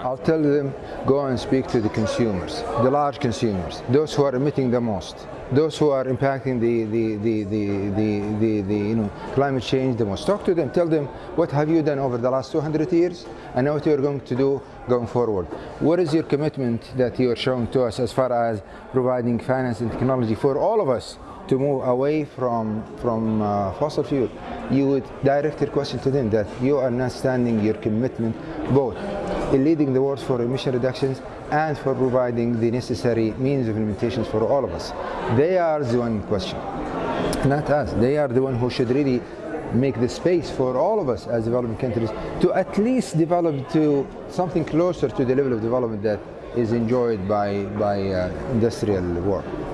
I'll tell them go and speak to the consumers, the large consumers, those who are emitting the most, those who are impacting the, the, the, the, the, the, the, you know, climate change the most. Talk to them, tell them what have you done over the last 200 years and what you're going to do going forward. What is your commitment that you're showing to us as far as providing finance and technology for all of us to move away from, from uh, fossil fuel? You would direct your question to them that you are not standing your commitment both in leading the world for emission reductions and for providing the necessary means of implementations for all of us. They are the one in question, not us. They are the one who should really make the space for all of us as developing countries to at least develop to something closer to the level of development that is enjoyed by, by uh, industrial world.